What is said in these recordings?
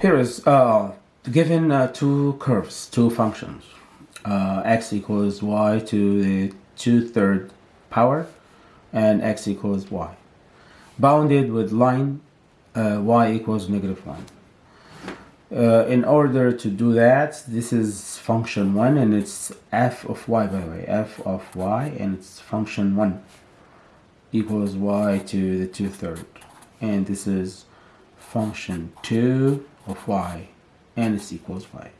Here is uh, given uh, two curves, two functions, uh, x equals y to the two-third power and x equals y, bounded with line uh, y equals negative 1. Uh, in order to do that, this is function 1 and it's f of y by the way, f of y and it's function 1 equals y to the 2 third and this is function 2 of y and it's equals y.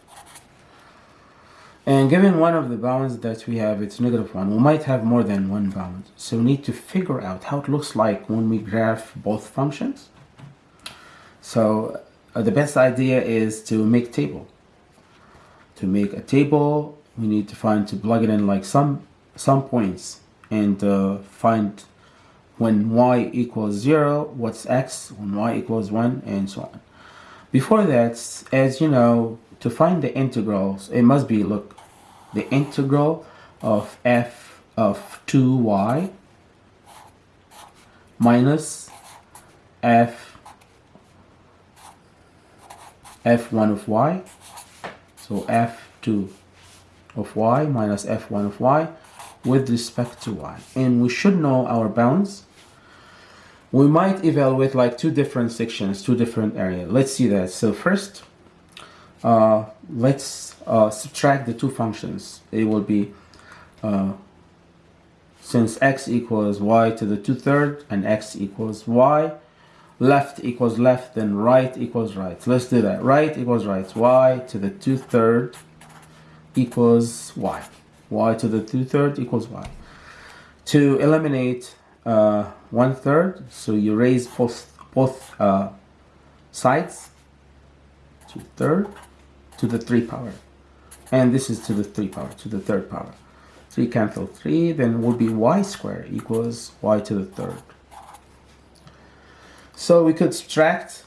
And given one of the bounds that we have, it's negative 1, we might have more than one bound. So we need to figure out how it looks like when we graph both functions. So uh, the best idea is to make table. To make a table, we need to find to plug it in like some some points and uh, find when y equals 0, what's x, when y equals 1, and so on. Before that, as you know, to find the integrals, it must be, look, the integral of f of 2y minus f f1 of y. So f2 of y minus f1 of y with respect to y. And we should know our bounds we might evaluate like two different sections two different areas. Let's see that. So first uh, let's uh, subtract the two functions. It will be uh, since x equals y to the two-third and x equals y left equals left then right equals right. Let's do that. Right equals right. Y to the two-third equals y. Y to the two-third equals y. To eliminate uh, one-third so you raise both both uh, sides to third to the 3 power. And this is to the 3 power to the third power. 3 cancel 3 then will be y square equals y to the third. So we could subtract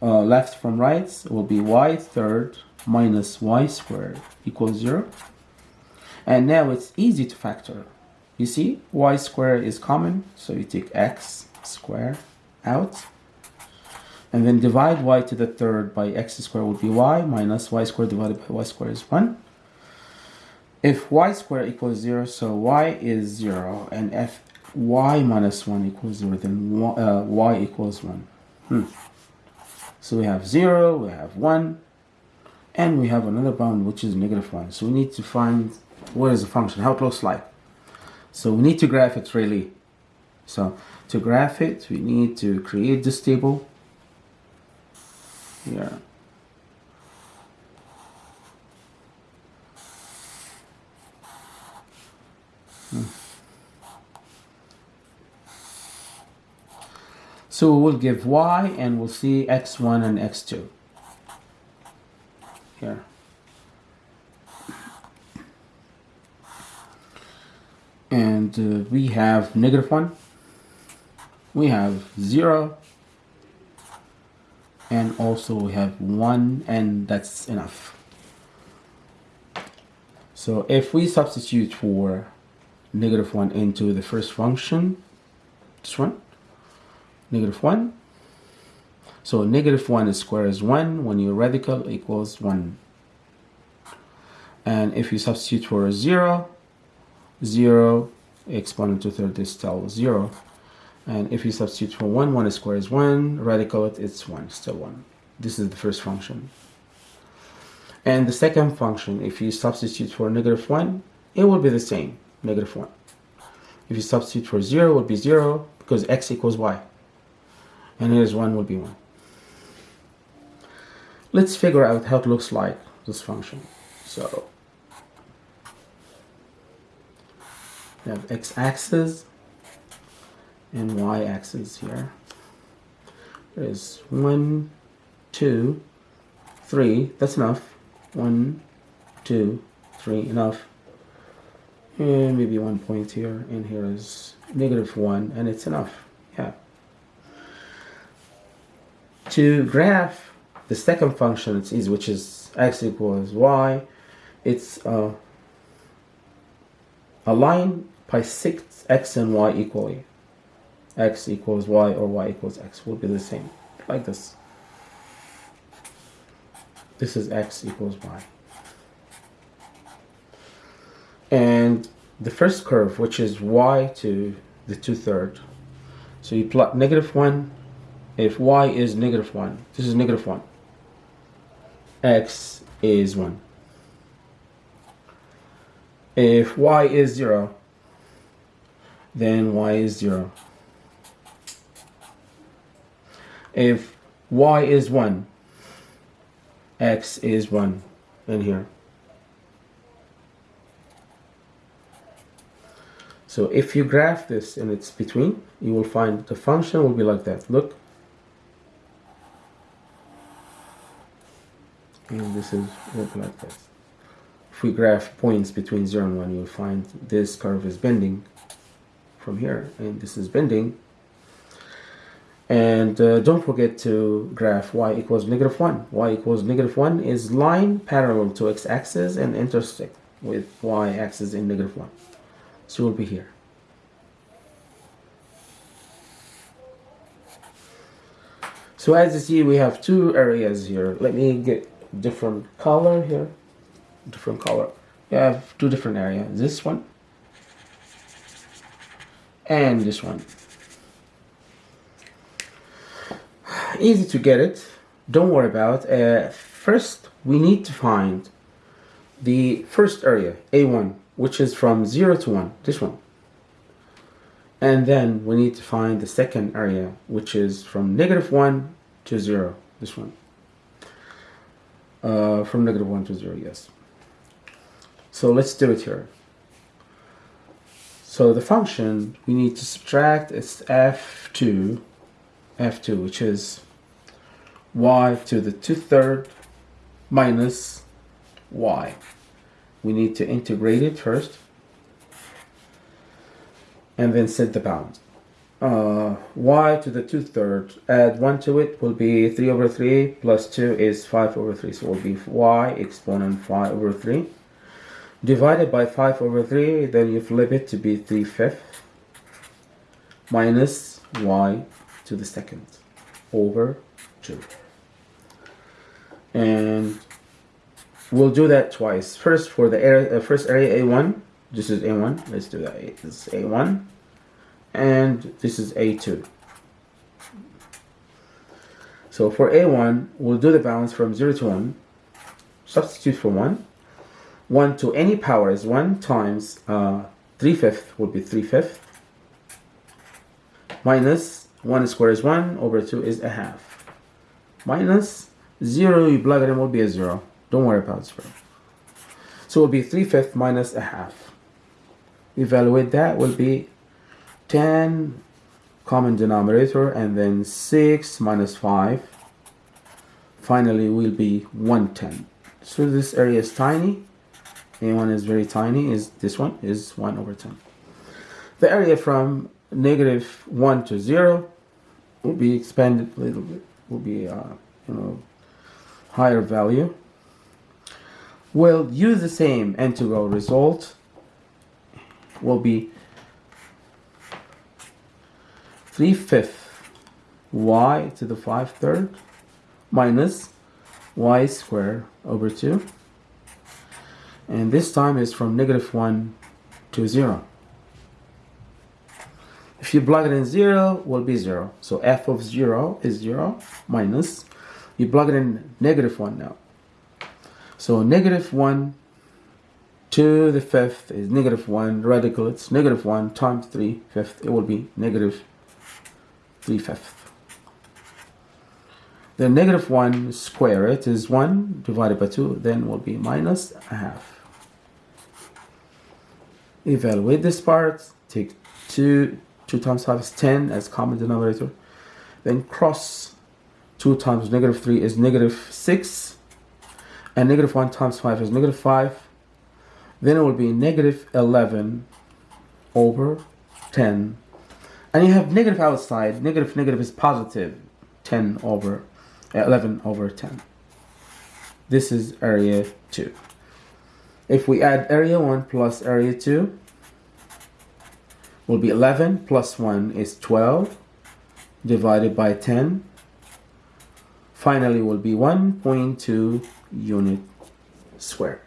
uh, left from right it will be y third minus y squared equals 0 and now it's easy to factor you see y squared is common so you take x squared out and then divide y to the third by x squared would be y minus y squared divided by y squared is 1 if y squared equals 0 so y is 0 and if y 1 equals 0 then y, uh, y equals 1 hmm. so we have 0 we have 1 and we have another bound which is negative 1 so we need to find what is the function? How it looks like so we need to graph it really so to graph it we need to create this table here. Hmm. So we'll give y and we'll see x1 and x2 here. And uh, we have negative 1, we have 0, and also we have one and that's enough. So if we substitute for negative 1 into the first function this one negative 1 so negative 1 is square is 1 when your radical equals 1 and if you substitute for a 0 0 exponent to third is still 0 and if you substitute for 1 1 squared is 1 radical it it's 1 still 1 this is the first function. And the second function if you substitute for negative 1 it will be the same negative 1 if you substitute for 0 it will be 0 because x equals y. And here's 1 will be 1 let's figure out how it looks like this function. So we have x-axis and y-axis here. There's one, two, three. That's enough. One, two, three. Enough. And maybe one point here. And here is negative one, and it's enough. Yeah. To graph the second function, it's easy, which is x equals y. It's uh, a line bisects x and y equally x equals y or y equals x will be the same like this this is x equals y. And the first curve, which is y to the two-third. So you plot negative 1, if y is negative 1, this is negative 1, x is 1. If y is 0, then y is 0. If y is 1, x is 1 in here. So if you graph this and it's between, you will find the function will be like that. Look. And this is like this. If we graph points between 0 and 1, you'll find this curve is bending from here, and this is bending. And uh, don't forget to graph y equals negative 1. y equals negative 1 is line parallel to x-axis and intersect with y-axis in negative 1. So we'll be here. So as you see, we have two areas here. Let me get different color here. Different color. We have two different areas. This one and this one. Easy to get it. Don't worry about. Uh, first, we need to find the first area, A1 which is from 0 to 1, this one. And then we need to find the second area, which is from negative 1 to 0, this one. Uh, from negative 1 to 0, yes. So let's do it here. So the function we need to subtract is f2, f2, which is y to the 2 third minus y we need to integrate it first and then set the bound. Uh, y to the 2 thirds, add 1 to it will be 3 over 3 plus 2 is 5 over 3. So it will be y exponent 5 over 3 divided by 5 over 3 then you flip it to be 3 fifths minus y to the second over 2 and We'll do that twice. First for the area, uh, first area A1. This is A1. Let's do that. This is A1. And this is A2. So for A1, we'll do the balance from 0 to 1. Substitute for 1. 1 to any power is 1 times uh, 3 fifths would be 3 fifths. Minus 1 square is 1 over 2 is a half. Minus 0, you plug it in, will be a 0. Don't worry about square. So it will be 3 fifths minus a half. Evaluate that will be 10 common denominator and then 6 minus 5. Finally will be 110. So this area is tiny. A1 is very tiny. Is This one is 1 over 10. The area from negative 1 to 0 will be expanded a little bit. Will be, uh, you know, higher value We'll use the same integral result will be 3 fifths y to the 5 third minus y squared over 2 and this time is from negative 1 to 0 if you plug it in 0 will be 0 so f of 0 is 0 minus you plug it in negative 1 now so negative 1 to the fifth is negative 1 radical. It's negative 1 times 3 fifth. It will be negative 3 fifth. Then negative 1 square it is 1 divided by 2. Then will be minus a half. Evaluate this part. Take 2. 2 times 5 is 10 as common denominator. Then cross 2 times negative 3 is negative 6 and negative 1 times 5 is negative 5 then it will be negative 11 over 10 and you have negative outside negative negative is positive 10 over 11 over 10 this is area 2 if we add area 1 plus area 2 will be 11 plus 1 is 12 divided by 10 finally will be 1.2 unit square.